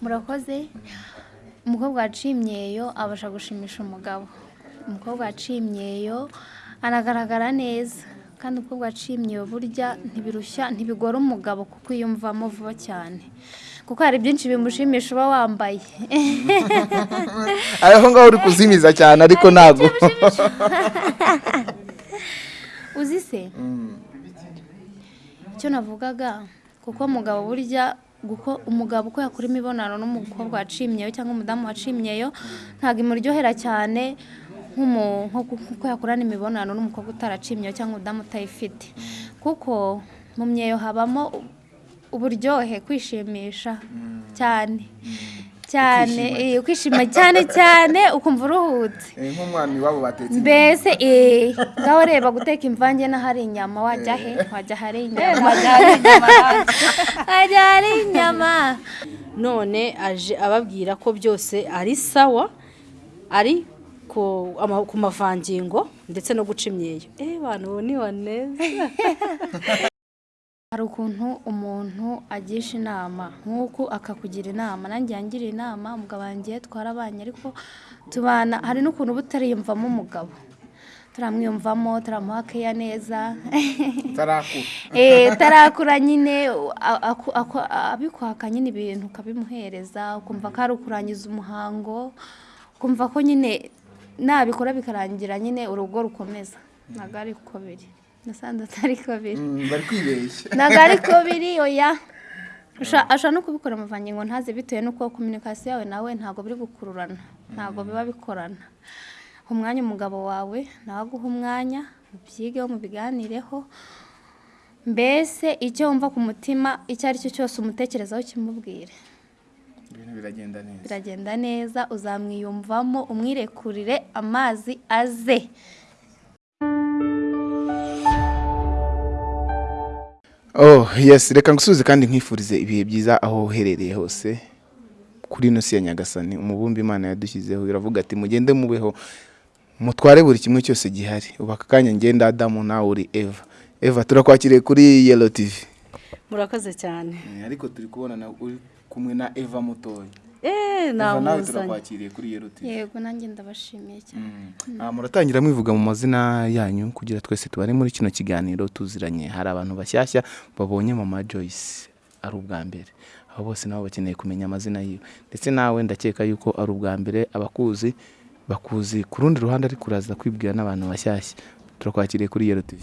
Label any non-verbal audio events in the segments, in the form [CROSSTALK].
murakoze? Umukobwa waciye imyeyo abasha gushimisha umugabo. Umukobwa waciye imyeyo anagaragara neza. Kandi umukobwa waciye imyeyo burya ntibirushya ntibigora umugabo kuko yiyumvamo vuba cyane. Kuko hari byinshi bimushimisha uba wambaye. [LAUGHS] Aho ngaho uri kuzimiza cyane ariko ntabwo. [LAUGHS] uzi se? Icyo navugaga kuko umugabo burya umugabo uko yakora imibonano n'umukobwa waciye imyeyo cyangwa umudamu waciye imyeyo ntabwo imuryohera cyane nk'umu- nko ku- kuko yakorana imibonano n'umukobwa utaraciye imyeyo cyangwa umudamu utayifite. Kuko mu myeyo habamo uburyohe kwishimisha cyane. Cyane eh, kwishima cyane cyane ukumva uruhutse. Nk'umwana iwabo batetse mbese eh, ngaho reba guteka imvange n'ahari inyama wajya he? Wajya ahari inyama? wajya ahari inyama none aje ababwira ko byose ari sawa ari ku mavangingo ndetse no guca imyeyo. Eh bantu ubu ni baneza. [LAUGHS] hari ukuntu umuntu agisha inama. Nk'uku akakugira inama. Nanjye yangiriye inama umugabo wanjye twarabanye ariko tubana hari n'ukuntu uba utariyumvamo umugabo. Turamwiyumvamo turamuha keya neza. Tarakura [LAUGHS] Eh, nyine. Abikwaka nyine ibintu ukabimuhereza ukumva ko ari ukurangiza umuhango ukumva ko nyine nabikora bikarangira nyine urugo rukomeza. Ntabwo ari uko biri. Nasanze atari ko biri bari kwibeshya. [LAUGHS] Ntabwo ari ko biri [LAUGHS] oya ashobora no kubikora amavangingo ntaze bitewe n'uko kominikasiyo yawe nawe ntabwo biri gukururana. Ntabwo biba bikorana. Umwanya umugabo wawe nawe aguha umwanya mubyigeho mubiganireho. Mbese icyo wumva ku mutima icyo ari cyo cyose umutekerezaho kimubwire. Ibintu biragenda neza. Biragenda neza uzamwiyumvamo umwirekurire amazi aze. Oh yes reka ngusubize kandi nkwifurize ibihe byiza aho uherereye hose kuri ino si ya nyagasani. Umubumbe imana yadushyizeho iravuga ati mugende mubeho mutware buri kimwe cyose gihari. Ubu aka kanya ngenda adamu nawe uri eva. Eva turakwakiriye kuri yelo tivi murakoze cyane. Ariko turi kubona uri kumwe na eva mutoya eh nawe namuzanye turakwakiriye kuri yelo tivi yego nanjye ndabashimiye cyane. Ah, muratangira mwivuga mu mazina yanyu kugira twese tubare muri kino kiganiro tuziranye. Hari abantu bashyashya babonye mama Joyce ari ubwa mbere. Abo bose nabo bakeneye kumenya amazina yiwe. Ndetse nawe ndakeka yuko ari ubwa mbere abakuzi bakuzi ku rundi ruhande ariko uraza kwibwira n'abantu bashyashya. Turakwakiriye kuri Yero TV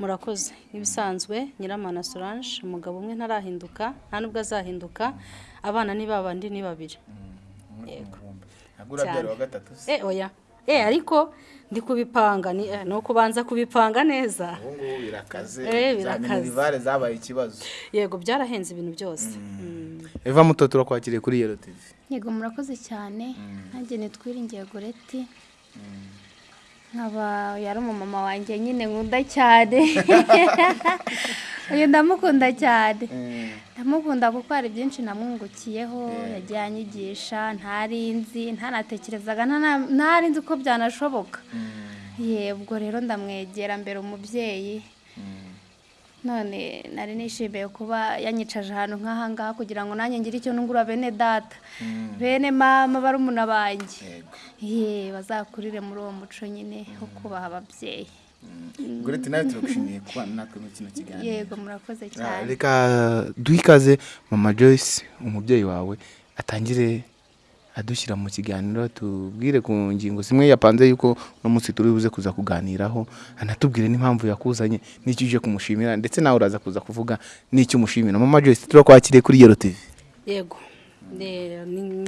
murakoze. Nk'ibisanzwe nyiramana solange umugabo umwe ntarahinduka nta nubwo azahinduka abana ni babandi ni babiri. Yego. Cyane. eh oya. Eh ariko ndi kubipanga ni eh, ni ukubanza kubipanga neza. Ubu ngubu birakaze. Eh, birakaze. za zabaye ikibazo. Yego byarahenze ibintu byose. Mm. eva muto turakwakiriye kuri Yero TV yego murakoze cyane. Nanjye nitwiringiye goreti nkaba yari umumama wanjye nyine nkunda cyane. [LAUGHS] Uyu ndamukunda cyane. Ndamukunda kuko hari byinshi namwungukiyeho yagiye anyigisha ntarinzi ntanatekerezaga ntana- ntarinzi ko byanashoboka. Yebwo rero ndamwegera mbere umubyeyi. None nari nishimiye kuba yanyicaje ahantu nk'aha ngaha kugira ngo nanjye ngire icyo nungura bene data. Bene mama barumuna banjye. Ye bazakurire muri uwo muco nyine wo kubaha ababyeyi. Goreti nawe turagushimiye kuba natwe muri kino kiganiro. Yego murakoze Ah, cyane. reka duhe ikaze mama Joyce umubyeyi wawe atangire adushyira mu kiganiro tubwire ku ngingo zimwe yapanze yuko uno munsi turi buze kuza kuganiraho anatubwire n'impamvu yakuzanye n'icyo uje kumushimira ndetse nawe uraza kuza kuvuga n'icyo umushimira. Mama Joyce turakwakiriye kuri Yero TV yego.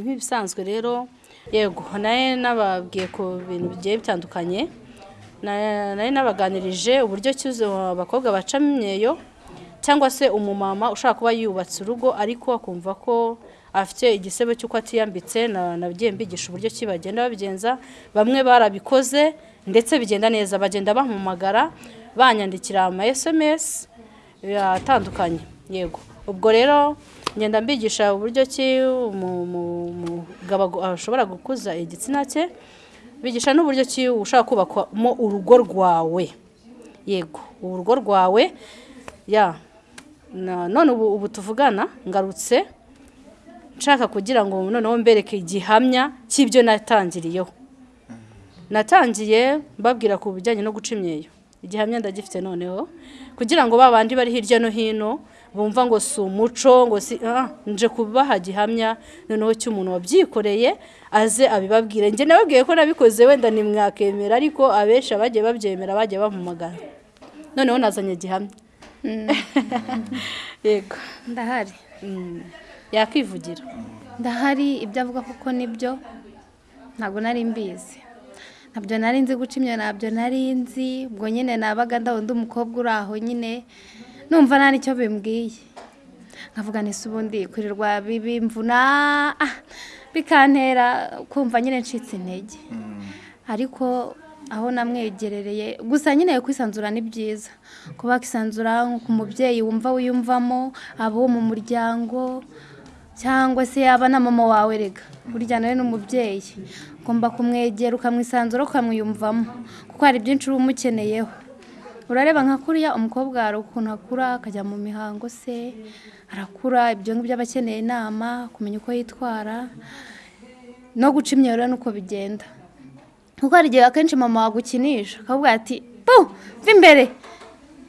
Nk'ibisanzwe rero yego. Nawe nababwiye ku bintu bigiye bitandukanye Na- nari nabaganirije uburyo cyuze abakobwa bacamo imyeyo cyangwa se umumama ushaka kuba yubatse urugo ariko akumva ko afite igisebo cy'uko atiyambitse na- nagiye mbigisha uburyo ki bagenda babigenza. Bamwe barabikoze ndetse bigenda neza. Bagenda bampamagara banyandikira ama SMS atandukanye. Yego. Ubwo rero ngenda mbigisha uburyo ki umu- umu- umugabo ashobora gukuza igitsina cye bigisha n'uburyo ki ushaka kubakamo urugo rwawe. Yego. Urugo rwawe ya. None ubu tuvugana ngarutse. Nshaka kugira ngo noneho mbereke igihamya cy'ibyo natangiriyeho. Natangiye mbabwira ku bijyanye no guca imyeyo. Igihamya ndagifite noneho. Kugira ngo ba bandi bari hirya no hino bumva ngo si umuco ngo si ah, nje kubaha gihamya noneho cy'umuntu wabyikoreye aze abibabwire. Njye nababwiye ko nabikoze wenda nimwakemera ariko abenshi abagiye babyemera bagiye bampamagara noneho nazanye gihamya. [LAUGHS] Yego. Ndahari. Mm. Yakwivugira. Ndahari ibyo avuga kuko ni byo ntabwo nari mbizi. Ntabyo nari nzi guca imyeyo ntabyo nari nzi. Ubwo nyine nabaga ndabona undi umukobwa uri aho nyine numva nta n'icyo bimbwiye. Nkavuga nisi ubundi kurirwa bimvuna ah, bikantera kumva nyine ncitse intege. Ariko aho namwegerereye gusa nyine kwisanzura ni byiza. Kuba wakisanzura ku mubyeyi wumva wiyumvamo abo mu muryango cyangwa se yaba na mama wawe rega burya nawe ni umubyeyi ugomba kumwegera ukamwisanzura ukamwiyumvamo. Kuko hari byinshi uba umukeneyeho. Urareba nka kuriya umukobwa hari ukuntu akura akajya mu mihango se arakura ibyo ngibyo aba akeneye inama kumenya uko yitwara no guca imyeyo rero nuko bigenda. Kuko hari igihe akenshi mama wagukinisha akavuga ati pu mva imbere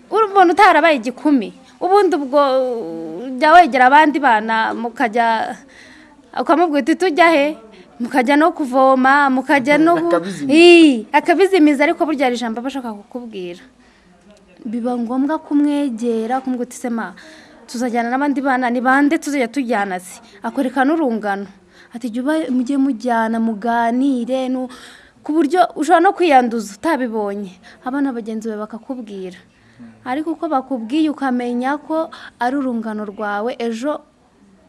urabona utarabaye igikumi. Ubundi ubwo jya wegera abandi bana mukajya ukamubwira uti tujya he? Mukajya no kuvoma mukajya no Akabizimiza. Ariko burya hari ijambo aba ashaka kukubwira. Biba ngombwa kumwegera kumubwira uti sema tuzajyana n'abandi bana ni bande tuzajya tujyana se? Akwereka n'urungano. Ati jya uba mujye mujyana muganire ku buryo ushobora no kwiyanduza utabibonye. Abana bagenzi bawe bakakubwira. Ariko uko bakubwiye ukamenya ko ari urungano rwawe ejo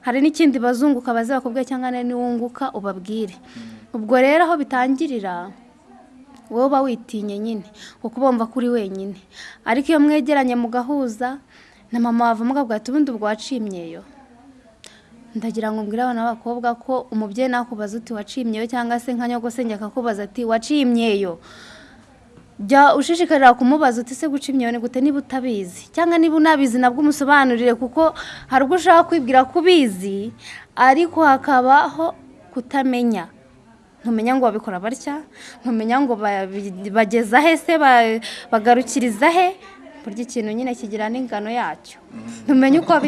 hari n'ikindi bazunguka baze bakubwira cyangwa niwunguka ubabwire. Ubwo rero aho bitangirira wowe uba witinye nyine kuko uba wumva ko uri wenyine. Ariko iyo mwegeranye mugahuza na mama wavamo akavuga ati ubundi ubwo waciye imyeyo ndagira ngo mbwire abana b'abakobwa ko umubyeyi nakubaza uti waciye imyeyo cyangwa se nka nyogosenge akakubaza ati waciye imyeyo jya ushishikarira kumubaza uti se guca ni gute? Niba utabizi. Cyangwa niba unabizi nabwo umusobanurire kuko hari ubwo ushaka kwibwira ko ubizi ariko hakabaho kutamenya. Ntumenya ngo babikora batya? Ntumenya ngo ba- bageza he se ba- bagarukiriza he burya ikintu nyine kigira n'ingano yacyo. Ntumenya uko [LAUGHS]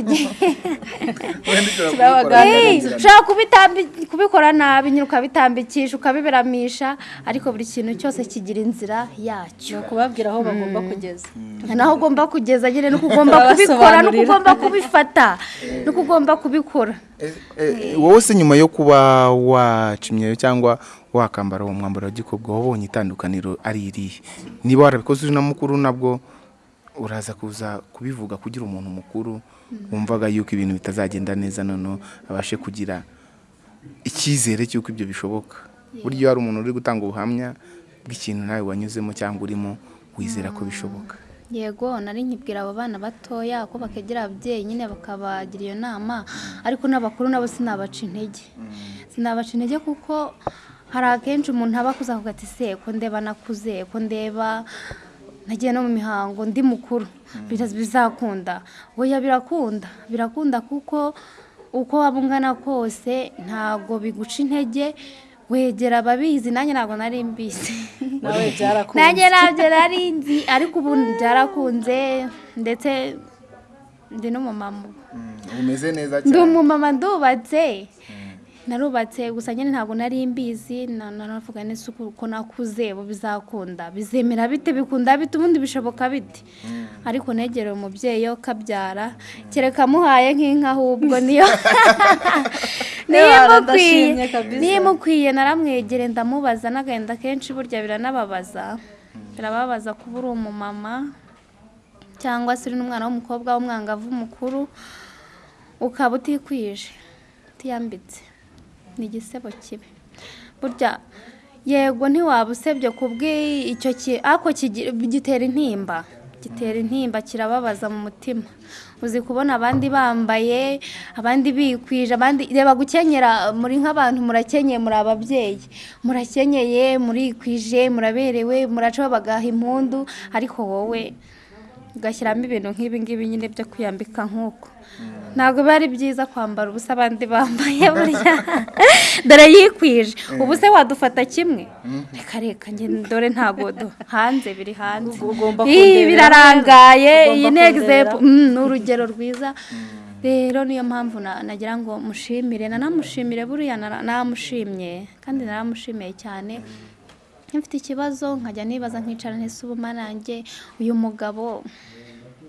ushobora kubikora. Nabi nyine ukabitambikisha ukabiberamisha ariko buri kintu cyose kigira inzira yacyo. Kubabwira aho bagomba kugeza. Naho ugomba kugeza nyine nuko ugomba kubikora nuko ugomba kubifata nuko ugomba kubikora. Wowe se nyuma yo kuba waca imyeyo cyangwa wakambara uwo mwambaro wa gikobwa wabonye itandukaniro ari irihe? Niba warabikoze uri na mukuru nabwo uraza kuza kubivuga kugira umuntu mukuru wumvaga yuko ibintu bitazagenda neza noneho abashe kugira icyizere cy'uko ibyo bishoboka. Burya iyo hari umuntu uri gutanga ubuhamya bw'ikintu nawe wanyuzemo cyangwa urimo wizera ko bishoboka. Yego nari nkibwira abo bana batoya ko bakegera ababyeyi nyine bakabagira iyo nama ariko n'abakuru nabo sinabaca intege. Sinabaca intege kuko hari akenshi umuntu aba akuze akavuga ati se ko ndeba nakuze ko ndeba nagiye no mu mihango ndi mukuru. Biza- bizakunda. Oya birakunda. Birakunda kuko uko waba ungana kose ntabwo biguca intege. Wegera ababizi nanjye ntabwo nari mbizi. [LAUGHS] Nanjye ntabyo nari nzi ariko ubu byarakunze. Ndetse ndi n'umumama. Ubu. Mm, umeze neza ndi cyane. umumama ndubatse. Narubatse gusa nyine ntabwo nari mbizi na- naravuga neza uko nakuze ubu bizakunda. Bizemera bite? Bikunda bite? Ubundi bishoboka bite? Ariko negereye umubyeyi yo kabyara kereka amuhaye nk'inka ahubwo niyo [LAUGHS] niyo imukwiye. niyo naramwegere ndamubaza n'agahinda kenshi burya biranababaza. Birababaza kuba uri umumama cyangwa se uri n'umwana w'umukobwa w'umwangavu mukuru ukaba utikwije utiyambitse. Ni igisebo kibi. Burya yego ntiwaba usebye ku bw'icyo ki ariko gitera intimba. Gitera intimba kirababaza mu mutima. Uzi kubona abandi bambaye abandi bikwije abandi reba gukenyera muri nk'abantu murakenyeye muri ababyeyi. Murakenyeye murikwije muraberewe muracaho bagaha impundu ariko wowe ugashyiramo ibintu nk'ibi ngibi nyine byo kwiyambika nk'uko. Ntabwo biba ari byiza kwambara ubusa abandi bambaye [LAUGHS] burya. Dore yikwije. Ubu se wadufata kimwe. Reka reka njye dore ntabwo du- hanze biri hanze. Kundebera. birarangaye. Iyi ni egizempu Mm, ni urugero rwiza. Rero niyo mpamvu na- nagira ngo mushimire. Nanamushimire buriya nara- namushimye. Kandi naramushimiye cyane. Mfite ikibazo nkajya nibaza nkicara ntese ubu nanjye uyu mugabo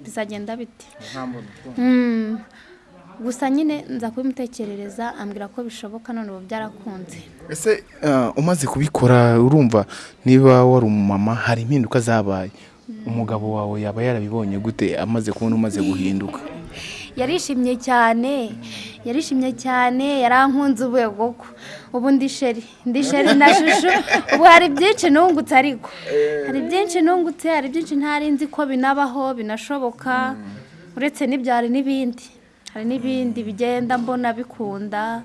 bizagenda bite? Mm. gusa nyine nza kubimutekerereza ambwira ko bishoboka none ubu byarakunze. Ese ah, umaze kubikora urumva niba wari umumama hari impinduka zabaye? Umugabo wawe yaba yarabibonye gute amaze kubona umaze guhinduka? Yarishimye cyane. Yarishimye cyane yarankunze ubwego ko ubu ndi sheri ndi sheri na shushu. Ubu hari byinshi nungutse ariko. Hari byinshi nungutse hari byinshi ntari nzi ko binabaho binashoboka. Uretse n'ibyari n'ibindi. Hari n'ibindi bigenda mbona bikunda.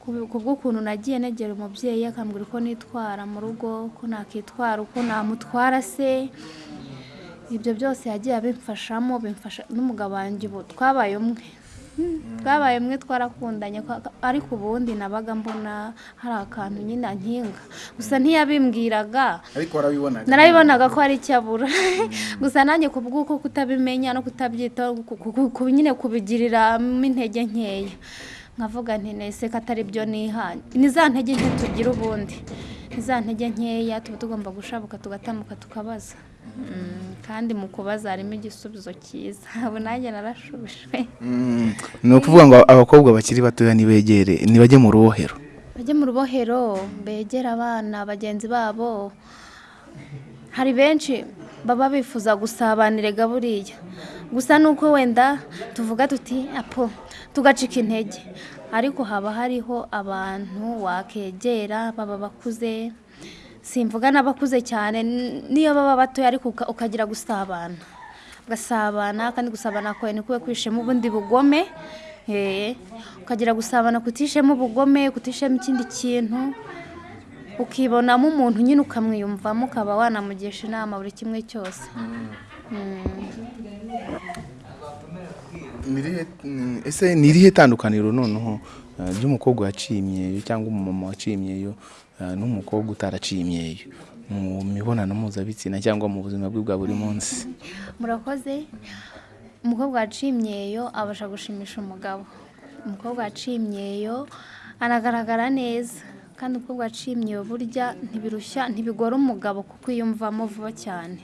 Ku- ku bw'ukuntu nagiye negera umubyeyi akambwira uko nitwara mu rugo uko nakitwara uko namutwara se. Ibyo byose yagiye abimfashamo bimfasha n'umugabo wanjye ubu. Twabaye umwe. Twabaye umwe twarakundanye kwa- ariko ubundi nabaga mbona hari akantu nyine ankinga. Gusa ntiyabimbwiraga ariko warabibonaga. Narabibonaga ko hari icyo abura. [LAUGHS] Gusa nanjye ku bw'uko kutabimenya no kutabyitaho ku- ku- ku- nyine kubigiriramo intege nkeya. Nkavuga nti nese ko atari byo nihanye ni za ntege nke tugira ubundi. Ni za ntege nkeya tuba tugomba gushabuka tugatambuka tukabaza. Mm, kandi mu kubaza harimo igisubizo cyiza. [LAUGHS] Ubu nanjye narashubijwe. Mm, ni ukuvuga ngo abakobwa bakiri batoya nibegere nibajye mu rubohero. Bajye mu rubohero begere abana bagenzi babo. Hari benshi baba bifuza gusabanirega buriya gusa nuko wenda tuvuga tuti apo tugacika intege. Ariko haba hariho abantu wakegera baba bakuze. Simvuga n'abakuze cyane niyo baba batoya ariko uka- ukagira gusabana. Ugasabana kandi gusabana kwawe ni kube kwishema ubundi bugome eh, ukagira gusabana kutishemo ubugome kutishemo ikindi kintu ukibonamo umuntu nyine ukamwiyumvamo ukaba wanamugisha inama buri kimwe cyose. Nirihe- mm, ese ni irihe tandukaniro noneho? Ry'umukobwa waciye imyeyo cyangwa umumama waciye imyeyo ah, n'umukobwa utaraciye imyeyo mu mibonano mpuzabitsina cyangwa mu buzima bwe bwa buri munsi. Murakoze? Umukobwa waciye imyeyo abasha gushimisha umugabo. Umukobwa waciye imyeyo anagaragara neza. Kandi umukobwa waciye imyeyo burya ntibirushya ntibigora umugabo kuko yiyumvamo vuba cyane.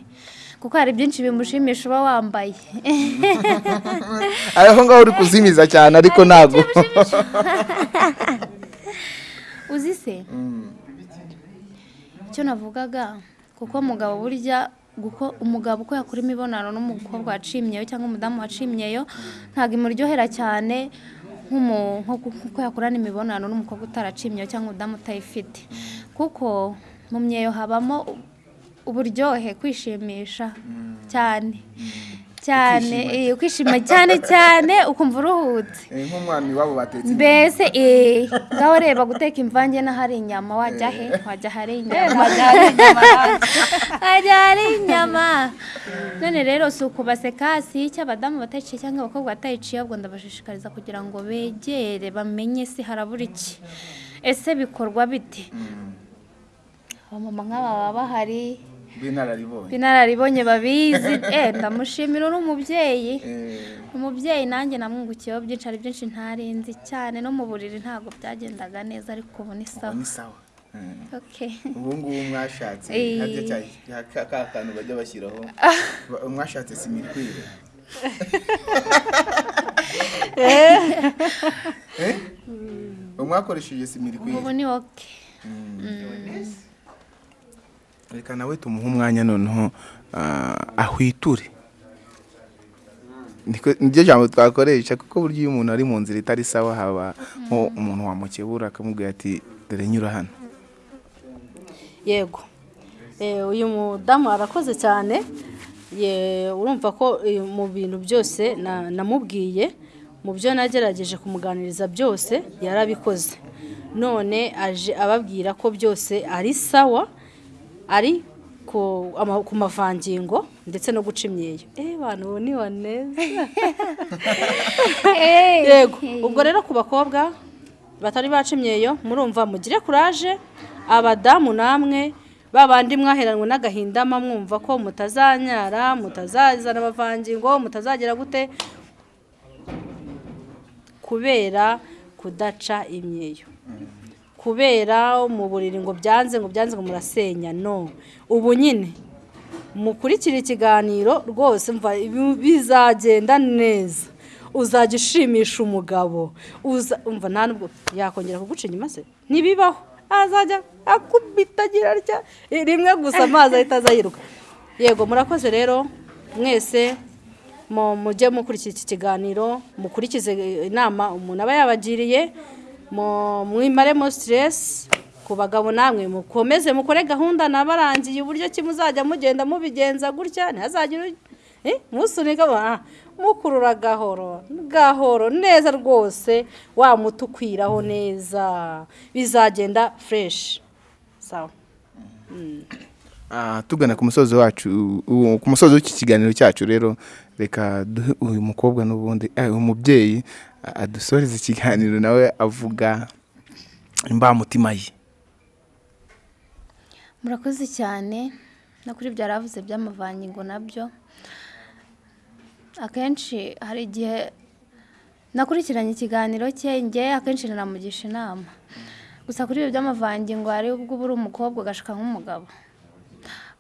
Kuko hari byinshi bimushimisha uba wambaye. [LAUGHS] Aho ngaho uri kuzimiza cyane ariko ntabwo. [LAUGHS] uzi se? Icyo navugaga kuko umugabo burya umugabo uko yakora imibonano n'umukobwa waciye imyeyo cyangwa umudamu waciye imyeyo ntabwo imuryohera cyane nk'umu- nko ku- kuko yakorana imibonano n'umukobwa utaraciye imyeyo cyangwa umudamu utayifite. Kuko mu myeyo habamo uburyohe kwishimisha cyane. Cyane eh, kwishima cyane cyane ukumva uruhutse. Eh, nk'umwana iwabo batetse mbese eh, ngaho reba guteka imvange n'ahari inyama wajya he? Wajya ahari inyama? wajya ahari inyama. None rero si ukubaseka si icyo abadamu batayiciye cyangwa abakobwa batayiciye ahubwo ndabashishikariza kugira ngo begere bamenye si harabura iki. Ese bikorwa bite? Abamama nk'aba baba bahari. B'inararibonye babizi. [LAUGHS] Eh ndamushimira uri umubyeyi. Eh, umubyeyi nanjye namwungukiyeho byinshi hari byinshi ntarinzi cyane. No mu buriri ntabwo byagendaga neza ariko ubu ni ubu sawa sawa. Eh, ubu ngubu mwashatse. Ka ka kantu bajya bashyiraho. [LAUGHS] Ba- mwashatse simirikwire. [LAUGHS] Ubu mwakoresheje simirikwire. Ubu ni oke reka nawe tumuhe umwanya noneho ah, ahwiture. Niryo jambo twakoresha kuko burya iyo umuntu ari mu nzira itari sawa haba nko umuntu wamukebura akamubwira ati dore nyura hano. Yego. Eh, uyu mudamu arakoze cyane. Urumva ko eh, mu bintu byose na- namubwiye mu byo nagerageje kumuganiriza byose yarabikoze. None aje ababwira ko byose ari sawa ari ku mavangingo ndetse no guca imyeyo. Eh bantu ubu ni waneza [LAUGHS] yego ubwo rero ku bakobwa batari baca imyeyo murumva mugire kuraje abadamu namwe babandi mwaheranwe n'agahinda mwumva ko mutazanyara mutazazana amavangingo mutazagera gute? Kubera kudaca imyeyo. Kubera mu buriri ngo byanze ngo byanze ngo murasenya no. Ubu nyine mukurikira ikiganiro rwose mva bizagenda neza. Uzajya ushimisha umugabo umva nta nubwo yakongera kuguca inyuma se ntibibaho. Azajya akubita agira atya rimwe gusa amazi ahita aza yiruka yego murakoze rero mwese mu- mujye mukurikira iki kiganiro mukurikize inama umuntu aba yabagiriye mwimaremo siteresi ku bagabo namwe mukomeze mukore gahunda nabarangiye uburyo ki muzajya mugenda mubigenza gutya ntihazagire musunika ah, mukurura gahoro gahoro neza rwose wa muti ukwiraho neza bizagenda fureshi sawa. Ah, tugana ku musozo wacu ku musozo w'iki kiganiro cyacu rero reka duhe uyu mukobwa n'ubundi eh, uyu mubyeyi a- adusoreze ikiganiro nawe avuga imbamutima ye. Murakoze cyane. No kuri ibyo yaravuze by'amavangingo na byo. Akenshi hari igihe nakurikiranye ikiganiro cye njye akenshi nanamugisha inama. Gusa kuri ibyo by'amavangingo hari ubwo uba uri umukobwa ugashika nk'umugabo.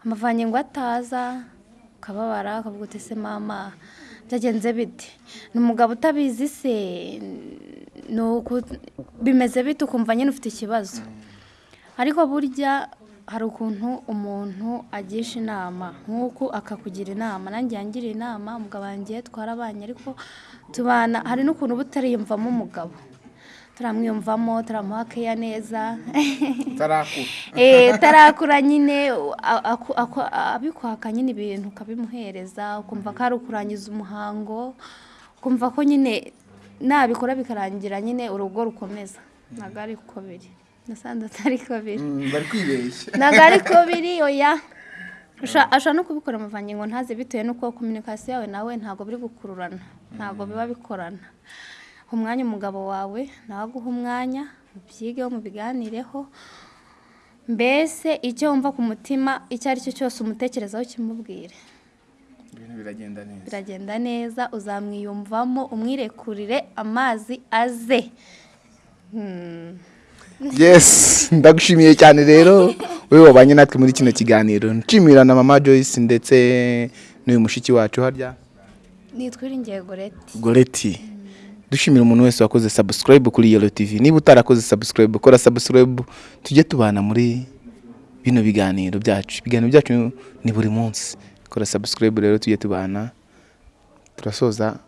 Amavangingo ataza ukababara ukavuga uti ese mama byagenze bite? Ni umugabo utabizi se bimeze bite ukumva nyine ufite ikibazo? Ariko burya hari ukuntu umuntu agisha inama nk'uku akakugira inama nanjye yangiriye inama umugabo wanjye twarabanye ariko tubana hari n'ukuntu uba utariyumvamo umugabo. Turamwiyumvamo turamuha keya neza. Utarakura [LAUGHS] Eh, tarakura nyine. Abikwaka nyine ibintu ukabimuhereza ukumva ko ari ukurangiza umuhango ukumva ko nyine nabikora bikarangira nyine urugo rukomeza. Ntabwo ari uko biri nasanze atari ko biri Mm, bari kwibeshya. [LAUGHS] Ntabwo ari ko biri [LAUGHS] oya Usha- ashobora no kubikora amavangingo ntaze bitewe n'uko kominikasiyo yawe nawe ntabwo biri gukururana. Ntabwo biba bikorana. Umwanya umugabo wawe nawe aguha umwanya mubyigeho mubiganireho. Mbese icyo wumva ku mutima icyo ari cyo cyose umutekerezaho kimubwire. Ibintu biragenda neza. Biragenda neza uzamwiyumvamo umwirekurire amazi aze. [LAUGHS] Yes ndagushimiye cyane rero. Wowe wabanye natwe muri kino kiganiro. Nshimira na mama joyce ndetse n'uyu mushiki wacu harya? Nitwiringiye goreti goreti dushimira umuntu wese wakoze subscribe kuri yelo tv niba utarakoze subscribe kora subscribe tujye tubana muri bino biganiro byacu. Ibiganiro byacu ni buri munsi. Kora subscribe rero tujye tubana. Turasoza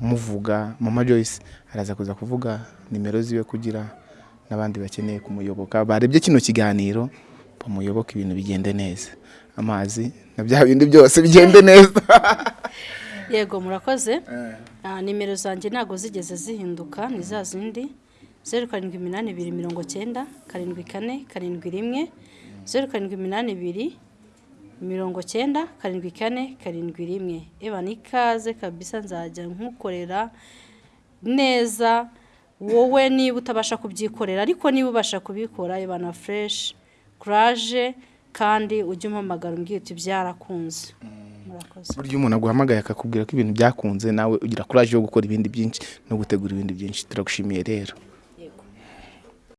muvuga mama joyce araza kuza kuvuga nimero ziwe kugira n'abandi bakeneye kumuyoboka. Barebye kino kiganiro bamuyoboke ibintu bigende neza. Amazi na bya bindi byose bigende neza. [LAUGHS] yego murakoze. Ah, nimero zanjye ntabwo zigeze zihinduka ni za zindi. Zeru karindwi iminani ibiri mirongo cyenda karindwi kane karindwi rimwe. Zeru karindwi iminani ibiri mirongo cyenda karindwi kane karindwi rimwe. Eba ni ikaze kabisa nzajya nkukorera neza. Wowe niba utabasha kubyikorera ariko niba ubasha kubikora eba na fureshi kuraje kandi ujye umpamagara umbwira uti byarakunze. Murakoze burya umuntu aguhamagaye akakubwira ko ibintu byakunze nawe ugira kuraje yo gukora ibindi byinshi no gutegura ibindi byinshi. Turagushimiye rero.